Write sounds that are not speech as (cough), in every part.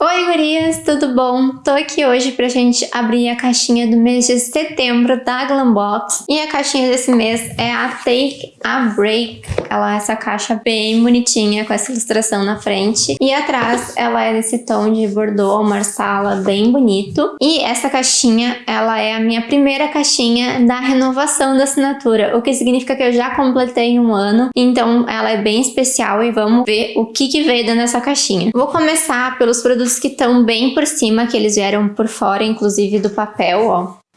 Oi gurias, tudo bom? Tô aqui hoje pra gente abrir a caixinha do mês de setembro da Glambox. E a caixinha desse mês é a Take a Break. Ela é essa caixa bem bonitinha, com essa ilustração na frente. E atrás ela é desse tom de bordeaux, marsala, bem bonito. E essa caixinha, ela é a minha primeira caixinha da renovação da assinatura. O que significa que eu já completei um ano. Então ela é bem especial e vamos ver o que, que veio dentro dessa caixinha. Vou começar pelos produtos que estão bem por cima, que eles vieram por fora, inclusive do papel, ó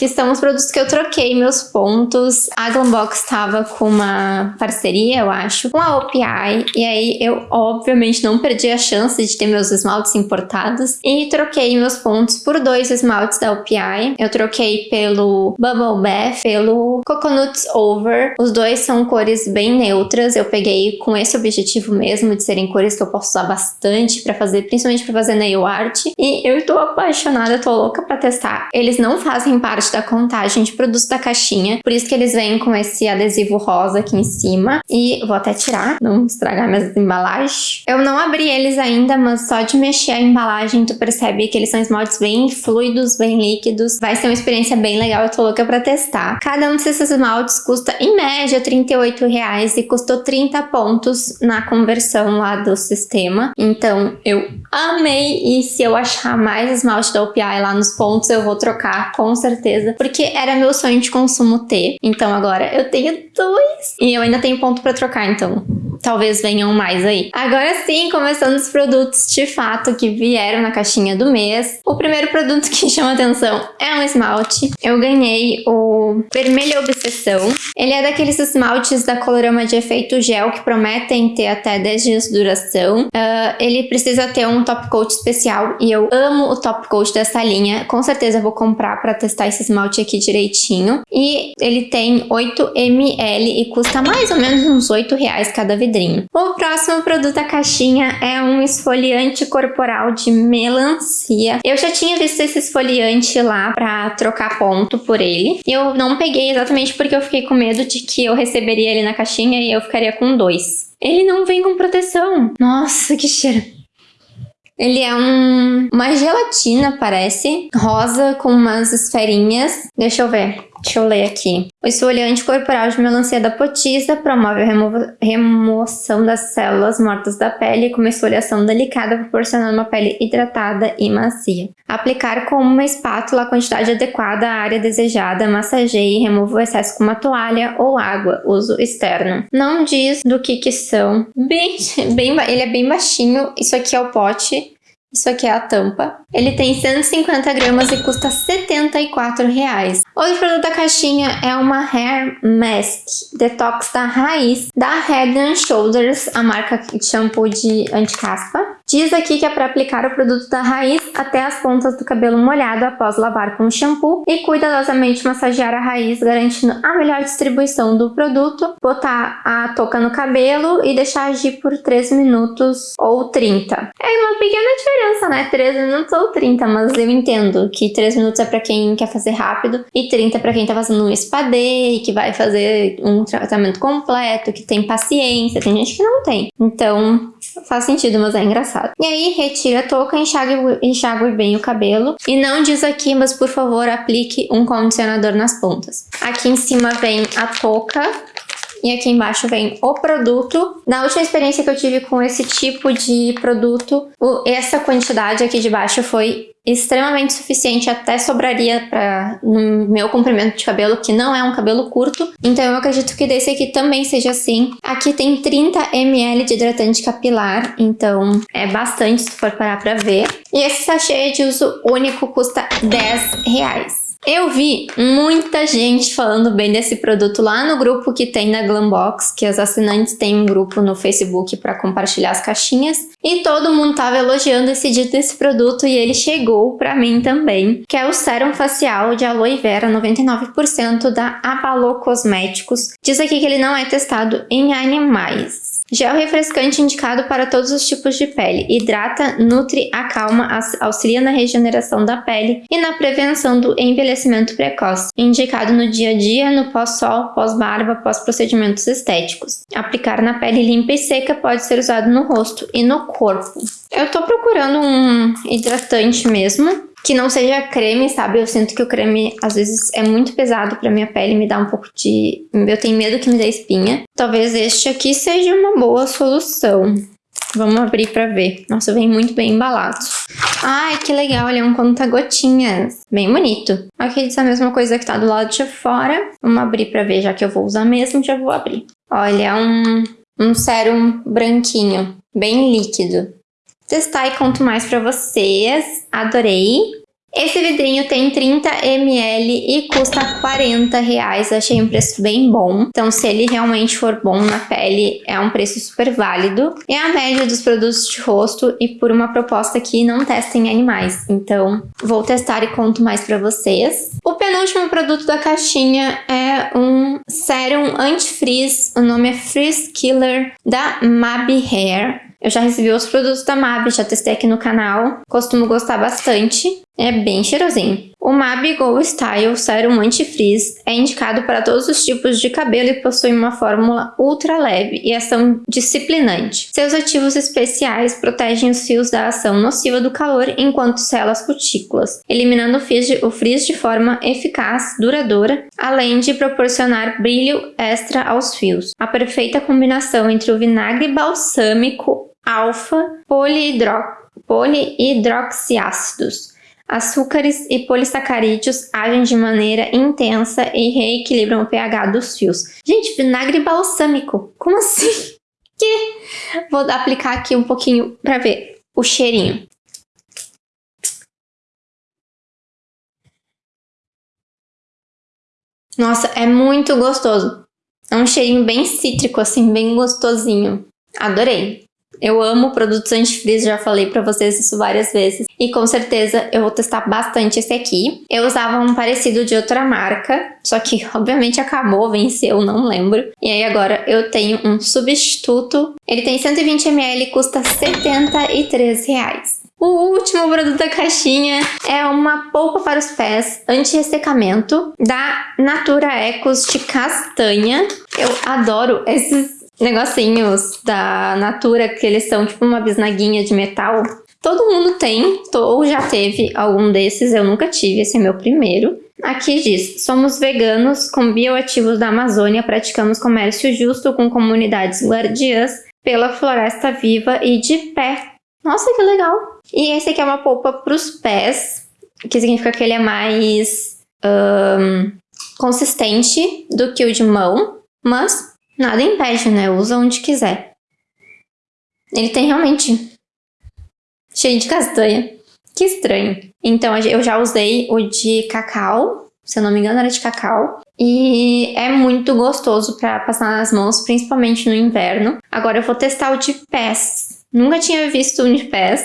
que são os produtos que eu troquei meus pontos. A Glambox estava com uma parceria, eu acho, com a OPI, e aí eu obviamente não perdi a chance de ter meus esmaltes importados e troquei meus pontos por dois esmaltes da OPI. Eu troquei pelo Bubble Bath, pelo Coconuts Over. Os dois são cores bem neutras, eu peguei com esse objetivo mesmo de serem cores que eu posso usar bastante para fazer, principalmente para fazer nail art. E eu tô apaixonada, tô louca para testar. Eles não fazem parte parte da contagem de produtos da caixinha. Por isso que eles vêm com esse adesivo rosa aqui em cima. E vou até tirar, não estragar minhas embalagens. Eu não abri eles ainda, mas só de mexer a embalagem tu percebe que eles são esmaltes bem fluidos, bem líquidos. Vai ser uma experiência bem legal, eu tô louca pra testar. Cada um desses esmaltes custa, em média, 38,00 reais e custou 30 pontos na conversão lá do sistema. Então, eu amei e se eu achar mais esmalte da OPI lá nos pontos, eu vou trocar com certeza certeza, porque era meu sonho de consumo ter. Então agora eu tenho dois. E eu ainda tenho ponto para trocar, então talvez venham mais aí. Agora sim, começando os produtos de fato que vieram na caixinha do mês. O primeiro produto que (laughs) chama atenção é um esmalte. Eu ganhei o Vermelho Obsessão. Ele é daqueles esmaltes da Colorama de efeito gel que prometem ter até 10 dias de duração. Uh, ele precisa ter um top coat especial e eu amo o top coat dessa linha. Com certeza vou comprar para testar esse esmalte aqui direitinho. E ele tem 8 ml e custa mais ou menos uns 8 reais cada vidro vidrinho. O próximo produto da caixinha é um esfoliante corporal de melancia. Eu já tinha visto esse esfoliante lá pra trocar ponto por ele. Eu não peguei exatamente porque eu fiquei com medo de que eu receberia ele na caixinha e eu ficaria com dois. Ele não vem com proteção. Nossa, que cheiro. Ele é um, uma gelatina, parece, rosa com umas esferinhas. Deixa eu ver. Deixa eu ler aqui. O esfoliante corporal de melancia da potisa promove a remo remoção das células mortas da pele com uma esfoliação delicada, proporcionando uma pele hidratada e macia. Aplicar com uma espátula a quantidade adequada à área desejada, massageie e remova o excesso com uma toalha ou água, uso externo. Não diz do que que são. Bem, (laughs) bem, ele é bem baixinho, isso aqui é o pote. Isso aqui é a tampa. Ele tem 150 gramas e custa 74 reais. Outro produto da caixinha é uma Hair Mask Detox da Raiz, da Head Shoulders, a marca de shampoo de anti-caspa. Diz aqui que é para aplicar o produto da raiz até as pontas do cabelo molhado após lavar com shampoo e cuidadosamente massagear a raiz, garantindo a melhor distribuição do produto. Botar a touca no cabelo e deixar agir por 3 minutos ou 30. É uma pequena diferença, né? 3 minutos ou 30, mas eu entendo que 3 minutos é para quem quer fazer rápido e 30 para quem tá fazendo um spa day, que vai fazer um tratamento completo, que tem paciência. Tem gente que não tem. Então, faz sentido, mas é engraçado. E aí, retira a touca, enxague, enxague bem o cabelo. E não diz aqui, mas por favor, aplique um condicionador nas pontas. Aqui em cima vem a touca, e aqui embaixo vem o produto. Na última experiência que eu tive com esse tipo de produto, essa quantidade aqui de baixo foi extremamente suficiente, até sobraria para no meu comprimento de cabelo, que não é um cabelo curto. Então eu acredito que desse aqui também seja assim. Aqui tem 30 ml de hidratante capilar, então é bastante se for parar para ver. E esse sachê de uso único custa 10 reais. Eu vi muita gente falando bem desse produto lá no grupo que tem na Glambox, que as assinantes têm um grupo no Facebook para compartilhar as caixinhas, e todo mundo tava elogiando esse dito desse produto e ele chegou para mim também, que é o Sérum Facial de Aloe Vera 99% da Apalo Cosméticos. Diz aqui que ele não é testado em animais. Gel refrescante indicado para todos os tipos de pele. Hidrata, nutre, acalma, auxilia na regeneração da pele e na prevenção do envelhecimento precoce. Indicado no dia a dia, no pós-sol, pós-barba, pós-procedimentos estéticos. Aplicar na pele limpa e seca pode ser usado no rosto e no corpo. Eu tô procurando um hidratante mesmo, que não seja creme, sabe? Eu sinto que o creme às vezes é muito pesado pra minha pele, me dá um pouco de... Eu tenho medo que me dê espinha. Talvez este aqui seja uma boa solução. Vamos abrir pra ver. Nossa, vem muito bem embalado. Ai, que legal, ele é um conta-gotinhas. Bem bonito. Aqui diz a mesma coisa que tá do lado de fora. Vamos abrir pra ver, já que eu vou usar mesmo, já vou abrir. Olha, é um, um sérum branquinho, bem líquido testar e conto mais pra vocês. Adorei! Esse vidrinho tem 30 ml e custa 40 reais. Achei um preço bem bom. Então, se ele realmente for bom na pele, é um preço super válido. É a média dos produtos de rosto e por uma proposta que não testem animais. Então, vou testar e conto mais pra vocês. O penúltimo produto da caixinha é um sérum anti-frizz. O nome é Frizz Killer da Mabi Hair. Eu já recebi os produtos da MAB, já testei aqui no canal. Costumo gostar bastante. É bem cheirosinho. O MAB Go Style Serum Anti-Frizz é indicado para todos os tipos de cabelo e possui uma fórmula ultra leve e ação disciplinante. Seus ativos especiais protegem os fios da ação nociva do calor enquanto sela as cutículas, eliminando o frizz de forma eficaz, duradoura, além de proporcionar brilho extra aos fios. A perfeita combinação entre o vinagre balsâmico alfa polihidroxiácidos. Açúcares e polissacarídeos agem de maneira intensa e reequilibram o pH dos fios. Gente, vinagre balsâmico, como assim? (laughs) Que? Vou aplicar aqui um pouquinho para ver o cheirinho. Nossa, é muito gostoso. É um cheirinho bem cítrico, assim, bem gostosinho. Adorei. Eu amo produtos antifreeze, já falei pra vocês isso várias vezes. E com certeza eu vou testar bastante esse aqui. Eu usava um parecido de outra marca, só que (laughs) obviamente acabou, venceu, não lembro. E aí agora eu tenho um substituto. Ele tem 120ml e custa 73 reais. O último produto da caixinha é uma polpa para os pés anti-ressecamento da Natura Ecos de castanha. Eu adoro esses negocinhos da Natura, que eles são tipo uma bisnaguinha de metal. Todo mundo tem, ou já teve algum desses, eu nunca tive, esse é meu primeiro. Aqui diz, somos veganos com bioativos da Amazônia, praticamos comércio justo com comunidades guardiãs pela floresta viva e de pé. Nossa, que legal! E esse aqui é uma polpa para os pés, que significa que ele é mais um, consistente do que o de mão, mas Nada impede, né? Usa onde quiser. Ele tem realmente cheio de castanha. Que estranho. Então, eu já usei o de cacau, se eu não me engano era de cacau. E é muito gostoso para passar nas mãos, principalmente no inverno. Agora eu vou testar o de pés. Nunca tinha visto um de pés.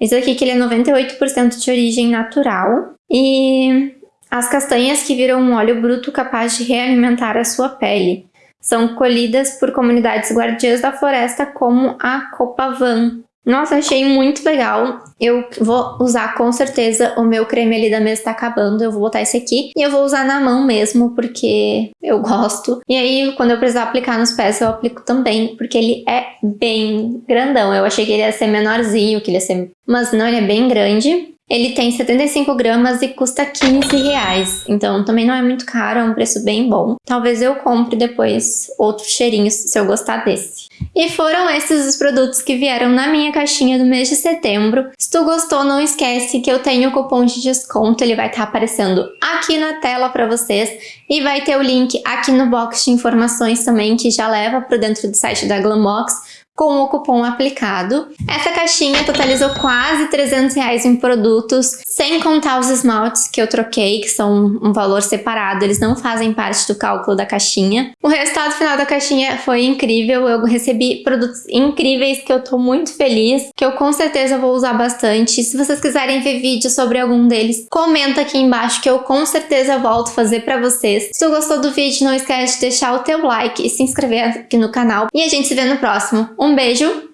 Esse aqui que ele é 98% de origem natural. E as castanhas que viram um óleo bruto capaz de realimentar a sua pele. São colhidas por comunidades guardiãs da floresta como a Copavan. Nossa, achei muito legal. Eu vou usar com certeza o meu creme ali da mesa tá acabando. Eu vou botar esse aqui e eu vou usar na mão mesmo, porque eu gosto. E aí, quando eu precisar aplicar nos pés, eu aplico também, porque ele é bem grandão. Eu achei que ele ia ser menorzinho, que ele ia ser... Mas não, ele é bem grande. Ele tem 75 gramas e custa 15 reais, então também não é muito caro, é um preço bem bom. Talvez eu compre depois outros cheirinhos se eu gostar desse. E foram esses os produtos que vieram na minha caixinha do mês de setembro. Se tu gostou, não esquece que eu tenho o cupom de desconto, ele vai estar tá aparecendo aqui na tela para vocês e vai ter o link aqui no box de informações também que já leva para dentro do site da Glambox com o cupom aplicado. Essa caixinha totalizou quase 300 reais em produtos, sem contar os esmaltes que eu troquei, que são um valor separado, eles não fazem parte do cálculo da caixinha. O resultado final da caixinha foi incrível, eu recebi produtos incríveis que eu tô muito feliz, que eu com certeza vou usar bastante. Se vocês quiserem ver vídeo sobre algum deles, comenta aqui embaixo que eu com certeza volto fazer pra vocês. Se tu gostou do vídeo, não esquece de deixar o teu like e se inscrever aqui no canal. E a gente se vê no próximo. Um beijo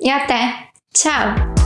e até! Tchau!